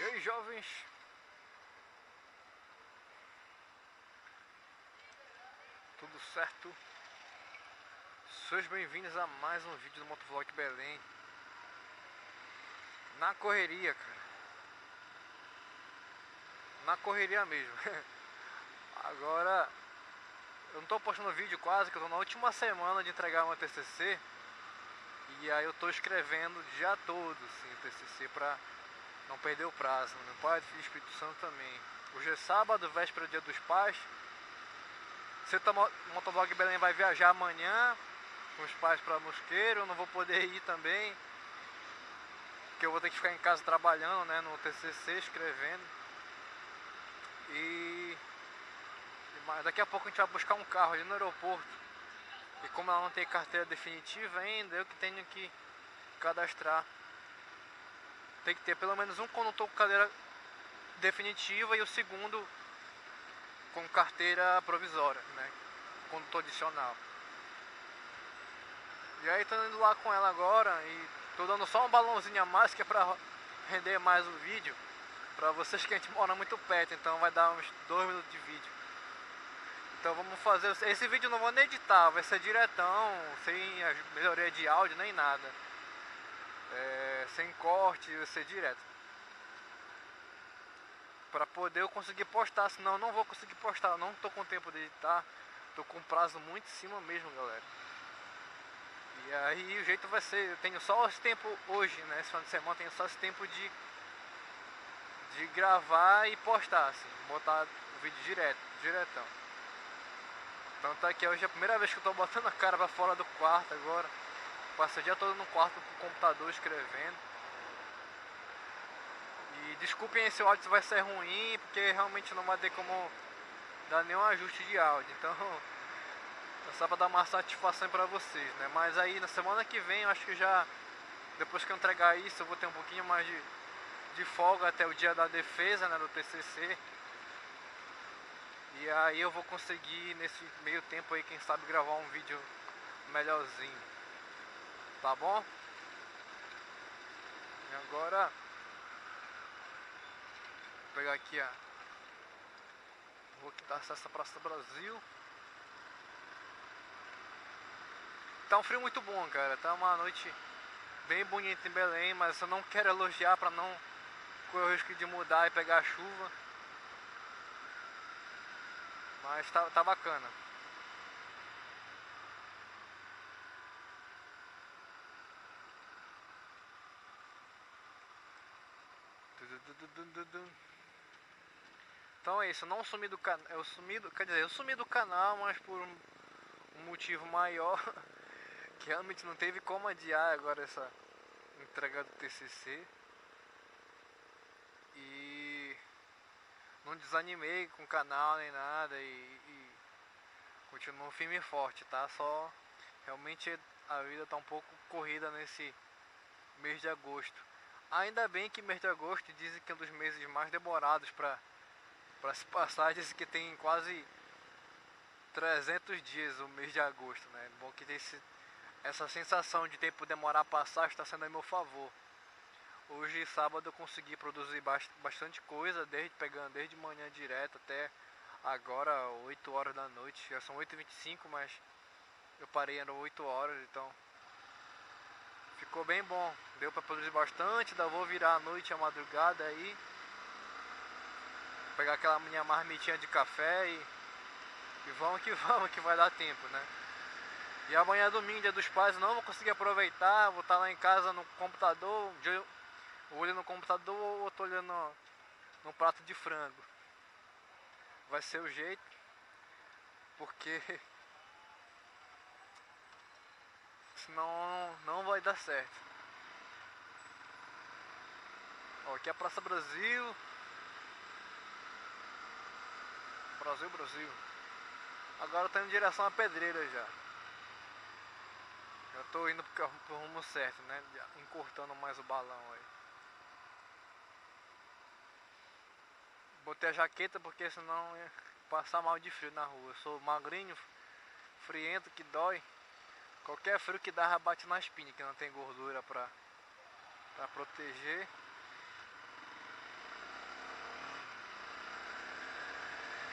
E aí jovens? Tudo certo? Sejam bem-vindos a mais um vídeo do Motovlog Belém Na correria, cara Na correria mesmo Agora Eu não tô postando vídeo quase, que eu tô na última semana de entregar uma TCC E aí eu tô escrevendo o dia todo, assim, o TCC pra não perder o prazo. Meu Pai, Filho e Espírito Santo também. Hoje é sábado, véspera do Dia dos Pais. Você o Motovlog Belém vai viajar amanhã com os pais para Mosqueiro. Eu não vou poder ir também. Porque eu vou ter que ficar em casa trabalhando, né, no TCC, escrevendo. E daqui a pouco a gente vai buscar um carro ali no aeroporto. E como ela não tem carteira definitiva ainda, eu que tenho que cadastrar tem que ter pelo menos um condutor com cadeira definitiva e o segundo com carteira provisória, né? Condutor adicional. E aí tô indo lá com ela agora e tô dando só um balãozinho a mais que é pra render mais o vídeo. Pra vocês que a gente mora muito perto, então vai dar uns dois minutos de vídeo. Então vamos fazer. Esse vídeo eu não vou nem editar, vai ser diretão, sem melhoria de áudio nem nada é, sem corte, ser direto. Para poder eu conseguir postar, senão eu não vou conseguir postar, eu não tô com tempo de editar, tô com prazo muito em cima mesmo, galera. E aí o jeito vai ser, eu tenho só esse tempo hoje, né, esse final de semana, tenho só esse tempo de de gravar e postar, assim, botar o vídeo direto, diretão. Então tá aqui, hoje é a primeira vez que eu tô botando a cara pra fora do quarto agora. Passei o dia todo no quarto com o computador escrevendo. E desculpem se o áudio vai ser ruim, porque realmente não vai ter como dar nenhum ajuste de áudio. Então, é só para dar uma satisfação para vocês, né? Mas aí na semana que vem, eu acho que já depois que eu entregar isso, eu vou ter um pouquinho mais de, de folga até o dia da defesa, né, do TCC. E aí eu vou conseguir nesse meio tempo aí, quem sabe gravar um vídeo melhorzinho. Tá bom? E agora Vou pegar aqui a Vou aqui dar acesso à Praça Brasil Tá um frio muito bom, cara. Tá uma noite bem bonita em Belém, mas eu não quero elogiar para não correr o risco de mudar e pegar chuva. Mas tá, tá bacana. Então é isso, eu não sumi do canal, eu sumi do, quer dizer, eu sumi do canal, mas por um, um motivo maior, que realmente não teve como adiar agora essa entrega do TCC. E não desanimei com o canal nem nada e, e continuo firme e forte, tá? Só realmente a vida tá um pouco corrida nesse mês de agosto. Ainda bem que mês de agosto dizem que é um dos meses mais demorados para se passar. Dizem que tem quase 300 dias o mês de agosto, né? Bom que esse, essa sensação de tempo demorar a passar está sendo a meu favor. Hoje, sábado, eu consegui produzir bastante coisa, desde pegando desde manhã direto até agora, 8 horas da noite. Já são 8h25, mas eu parei, eram 8 horas, então Ficou bem bom. Deu para produzir bastante. Ainda vou virar a noite, a madrugada aí. Pegar aquela minha marmitinha de café e, e vamos que vamos, que vai dar tempo, né? E amanhã é domingo, dia dos pais, não vou conseguir aproveitar. Vou estar lá em casa no computador. Olho no computador ou tô olhando no prato de frango. Vai ser o jeito. Porque senão não vai dar certo. Ó, aqui é a Praça Brasil. Brasil, Brasil. Agora eu tô indo em direção à pedreira já. Já tô indo pro, rumo certo, né? Encurtando mais o balão aí. Botei a jaqueta porque senão ia passar mal de frio na rua. Eu sou magrinho, friento que dói. Qualquer frio que dá rabate na espinha, que não tem gordura pra, pra proteger.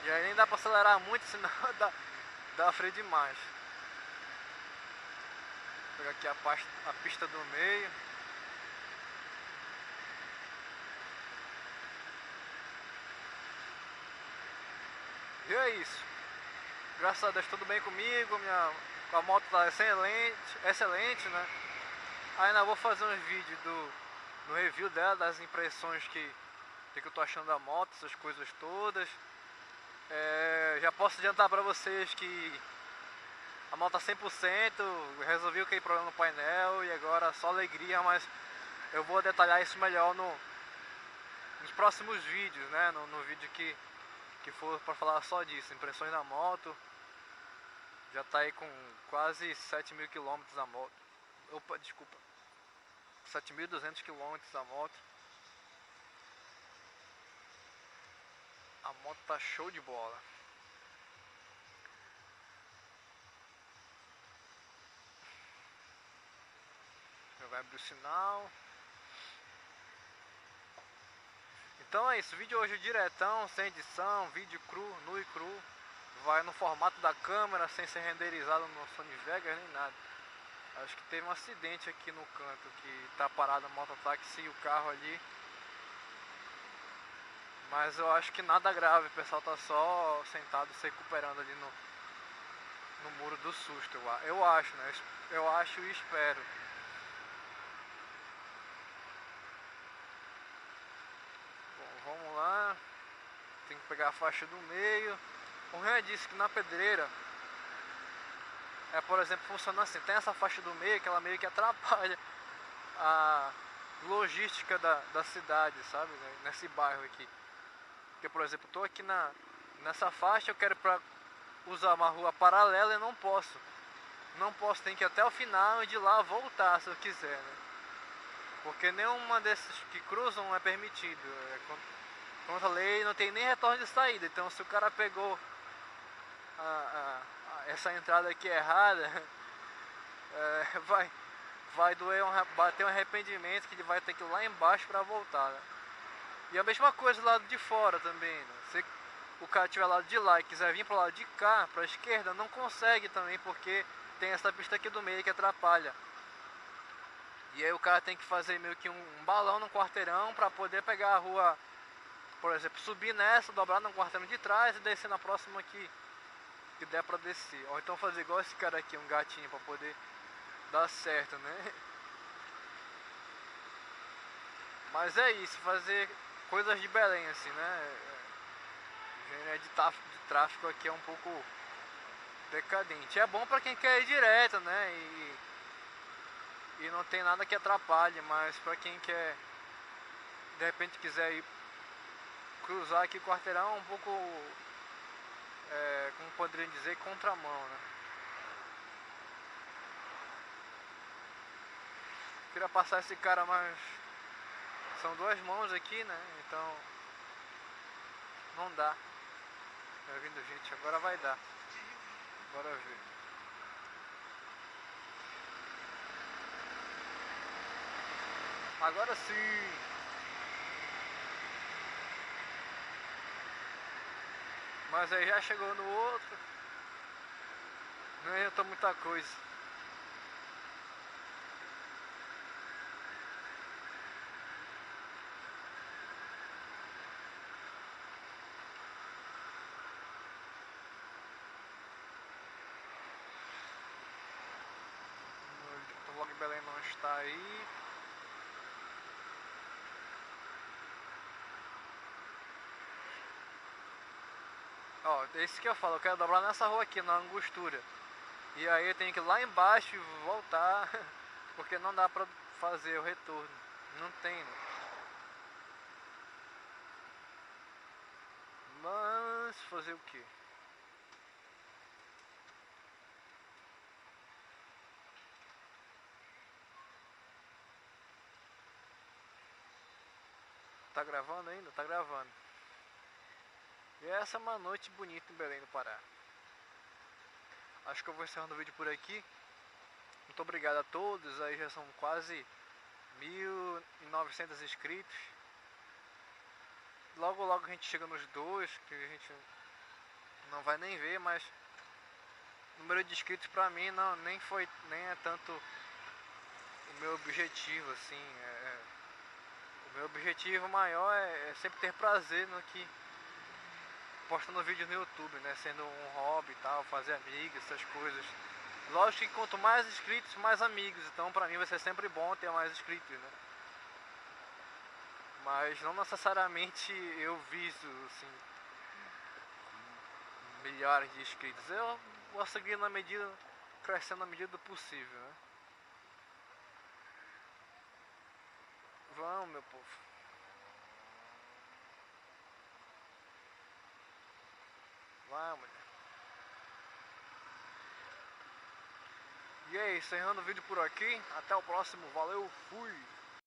E aí nem dá pra acelerar muito, senão dá, dá frio demais. Vou pegar aqui a, pasta, a pista do meio. E é isso. Graças a Deus tudo bem comigo, minha a moto tá excelente, excelente, né? Ainda vou fazer uns vídeos do no review dela, das impressões que, que eu tô achando da moto, essas coisas todas. É, já posso adiantar para vocês que a moto tá 100%, resolvi aquele problema no painel e agora só alegria, mas eu vou detalhar isso melhor no, nos próximos vídeos, né? No, no vídeo que, que for para falar só disso, impressões da moto. Já tá aí com quase 7 mil quilômetros a moto. Opa, desculpa. 7.200 quilômetros a moto. A moto tá show de bola. Já vai abrir o sinal. Então é isso, vídeo hoje diretão, sem edição, vídeo cru, nu e cru. Vai no formato da câmera, sem ser renderizado no Sony Vegas nem nada. Acho que teve um acidente aqui no canto, que tá parado a mototáxi e o carro ali. Mas eu acho que nada grave, o pessoal tá só sentado se recuperando ali no, no muro do susto, eu, acho, né? Eu acho e espero. Bom, vamos lá. Tem que pegar a faixa do meio. O Ren disse que na pedreira é, por exemplo, funciona assim, tem essa faixa do meio que ela meio que atrapalha a logística da, da cidade, sabe, né? nesse bairro aqui. Porque, por exemplo, estou aqui na, nessa faixa, eu quero pra usar uma rua paralela e não posso. Não posso, tem que ir até o final e de lá voltar se eu quiser, né? Porque nenhuma desses que cruzam é permitido. É, contra a lei não tem nem retorno de saída. Então se o cara pegou a, a essa entrada aqui errada, é, vai, vai doer, um, bater um arrependimento que ele vai ter que ir lá embaixo para voltar. Né? E a mesma coisa do lado de fora também. Né? Se o cara estiver lado de lá e quiser vir para o lado de cá, para a esquerda, não consegue também porque tem essa pista aqui do meio que atrapalha. E aí o cara tem que fazer meio que um, um balão no quarteirão para poder pegar a rua, por exemplo, subir nessa, dobrar no quarteirão de trás e descer na próxima aqui que der pra descer. Ou então fazer igual esse cara aqui, um gatinho, pra poder dar certo, né? Mas é isso, fazer coisas de Belém, assim, né? Engenharia de tráfego, de tráfego aqui é um pouco decadente. É bom pra quem quer ir direto, né? E, e não tem nada que atrapalhe, mas pra quem quer, de repente quiser ir cruzar aqui o quarteirão, é um pouco é, como poderia dizer, contramão, né? Queria passar esse cara, mas são duas mãos aqui, né? Então não dá. Tá vindo gente, agora vai dar. Bora ver. Agora sim! Mas aí já chegou no outro. Não adianta muita coisa. O Log Belém não está aí. Ó, é isso que eu falo, eu quero dobrar nessa rua aqui, na angostura. E aí eu tenho que ir lá embaixo e voltar, porque não dá pra fazer o retorno. Não tem, né? Mas fazer o que? Tá gravando ainda? Tá gravando. E essa é uma noite bonita em Belém do Pará. Acho que eu vou encerrando o vídeo por aqui. Muito obrigado a todos, aí já são quase 1.900 inscritos. Logo logo a gente chega nos dois, que a gente não vai nem ver, mas número de inscritos pra mim não nem foi nem é tanto o meu objetivo assim é, é o meu objetivo maior é, é, sempre ter prazer no que postando vídeos no YouTube né? Sendo um hobby e tal fazer amigos essas coisas. Lógico que quanto mais inscritos mais amigos. Então pra mim vai ser sempre bom ter mais inscritos né? Mas não necessariamente eu viso assim milhares de inscritos. Eu vou seguir na medida, crescendo na medida do possível, né? Vamos, meu povo. Vamos, E é isso, encerrando o vídeo por aqui. Até o próximo. Valeu, fui!